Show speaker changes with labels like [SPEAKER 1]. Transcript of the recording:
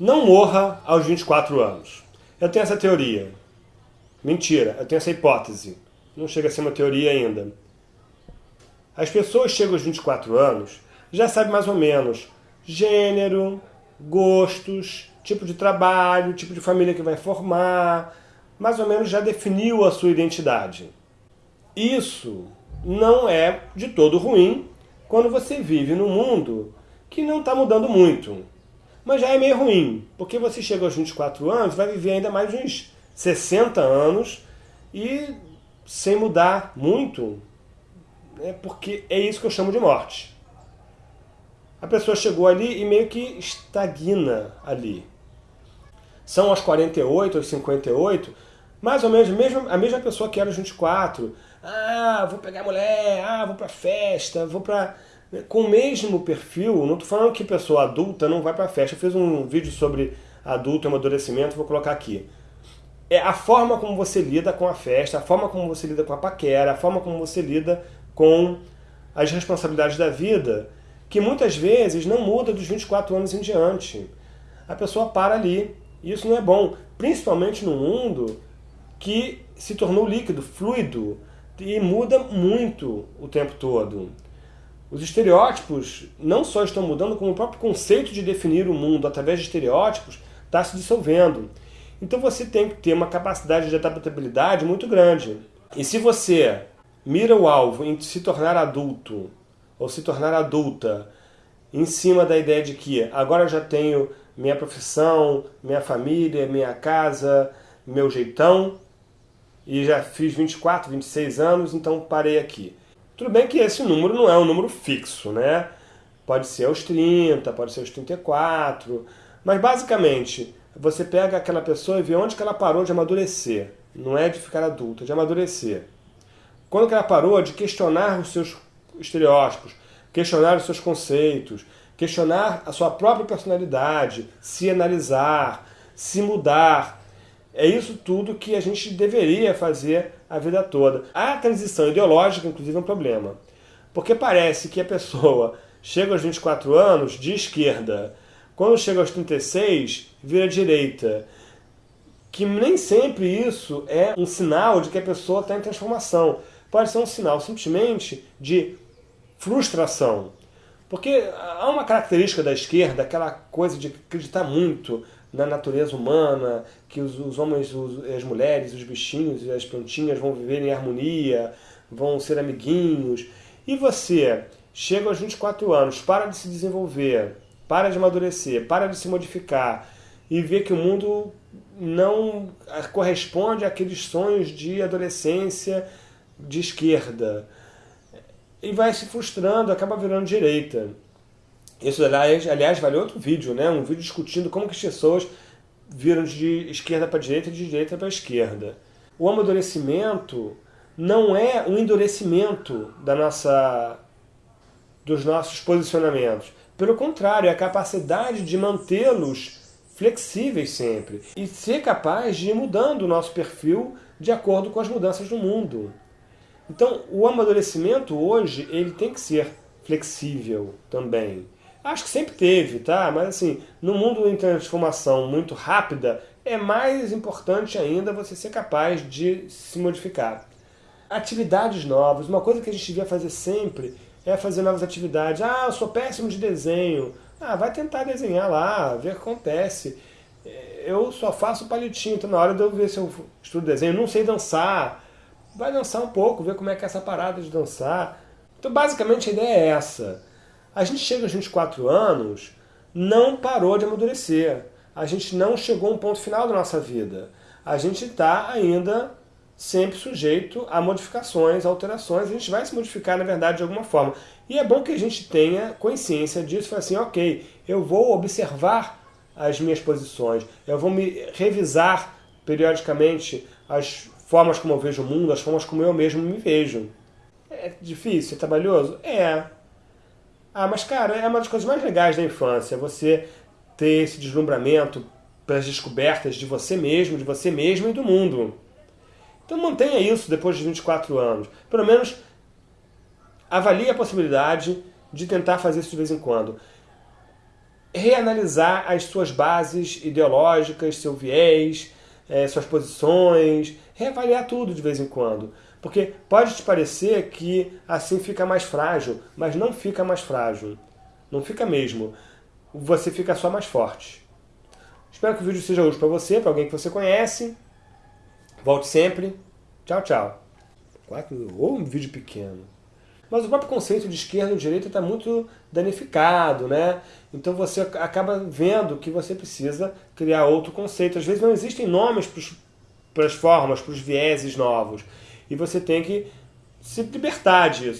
[SPEAKER 1] não morra aos 24 anos. Eu tenho essa teoria. Mentira, eu tenho essa hipótese. Não chega a ser uma teoria ainda. As pessoas chegam aos 24 anos, já sabem mais ou menos gênero, gostos, tipo de trabalho, tipo de família que vai formar, mais ou menos já definiu a sua identidade. Isso não é de todo ruim quando você vive num mundo que não está mudando muito. Mas já é meio ruim, porque você chega aos 24 anos, vai viver ainda mais uns 60 anos e sem mudar muito, é porque é isso que eu chamo de morte. A pessoa chegou ali e meio que estagna ali. São aos 48, aos 58, mais ou menos a mesma pessoa que era aos 24. Ah, vou pegar mulher, ah, vou pra festa, vou pra com o mesmo perfil, não estou falando que pessoa adulta não vai para festa. Eu fiz um vídeo sobre adulto e amadurecimento, vou colocar aqui. É a forma como você lida com a festa, a forma como você lida com a paquera, a forma como você lida com as responsabilidades da vida, que muitas vezes não muda dos 24 anos em diante. A pessoa para ali. E isso não é bom, principalmente no mundo que se tornou líquido, fluido, e muda muito o tempo todo. Os estereótipos não só estão mudando, como o próprio conceito de definir o mundo através de estereótipos está se dissolvendo. Então você tem que ter uma capacidade de adaptabilidade muito grande. E se você mira o alvo em se tornar adulto, ou se tornar adulta, em cima da ideia de que agora eu já tenho minha profissão, minha família, minha casa, meu jeitão, e já fiz 24, 26 anos, então parei aqui. Tudo bem que esse número não é um número fixo, né? Pode ser aos 30, pode ser aos 34, mas basicamente você pega aquela pessoa e vê onde que ela parou de amadurecer. Não é de ficar adulta, é de amadurecer. Quando que ela parou de questionar os seus estereótipos, questionar os seus conceitos, questionar a sua própria personalidade, se analisar, se mudar, é isso tudo que a gente deveria fazer a vida toda. A transição ideológica, inclusive, é um problema. Porque parece que a pessoa chega aos 24 anos de esquerda, quando chega aos 36, vira direita. Que nem sempre isso é um sinal de que a pessoa está em transformação. Pode ser um sinal simplesmente de frustração. Porque há uma característica da esquerda, aquela coisa de acreditar muito na natureza humana, que os, os homens, os, as mulheres, os bichinhos e as plantinhas vão viver em harmonia, vão ser amiguinhos. E você chega aos 24 anos, para de se desenvolver, para de amadurecer, para de se modificar e vê que o mundo não corresponde àqueles sonhos de adolescência de esquerda. E vai se frustrando, acaba virando direita. Isso, aliás, aliás, vale outro vídeo, né? Um vídeo discutindo como que as pessoas viram de esquerda para direita e de direita para esquerda. O amadurecimento não é um endurecimento da nossa, dos nossos posicionamentos. Pelo contrário, é a capacidade de mantê-los flexíveis sempre. E ser capaz de ir mudando o nosso perfil de acordo com as mudanças do mundo. Então, o amadurecimento hoje ele tem que ser flexível também. Acho que sempre teve, tá? Mas assim, no mundo em transformação muito rápida, é mais importante ainda você ser capaz de se modificar. Atividades novas, uma coisa que a gente devia fazer sempre é fazer novas atividades. Ah, eu sou péssimo de desenho. Ah, vai tentar desenhar lá, ver o que acontece. Eu só faço palitinho, então na hora de eu ver se eu estudo desenho, não sei dançar. Vai dançar um pouco, ver como é que é essa parada de dançar. Então basicamente a ideia é essa a gente chega aos 24 anos, não parou de amadurecer. A gente não chegou a um ponto final da nossa vida. A gente está ainda sempre sujeito a modificações, alterações. A gente vai se modificar, na verdade, de alguma forma. E é bom que a gente tenha consciência disso. Assim, ok, eu vou observar as minhas posições. Eu vou me revisar periodicamente as formas como eu vejo o mundo, as formas como eu mesmo me vejo. É difícil, é trabalhoso? É. Ah, mas cara, é uma das coisas mais legais da infância, você ter esse deslumbramento pelas descobertas de você mesmo, de você mesmo e do mundo. Então mantenha isso depois de 24 anos. Pelo menos avalie a possibilidade de tentar fazer isso de vez em quando. reanalisar as suas bases ideológicas, seu viés, é, suas posições, reavaliar tudo de vez em quando. Porque pode te parecer que assim fica mais frágil, mas não fica mais frágil. Não fica mesmo. Você fica só mais forte. Espero que o vídeo seja útil para você, para alguém que você conhece. Volte sempre. Tchau, tchau. Ou um vídeo pequeno. Mas o próprio conceito de esquerda e direita está muito danificado, né? Então você acaba vendo que você precisa criar outro conceito. Às vezes não existem nomes para as formas, para os vieses novos. E você tem que se libertar disso.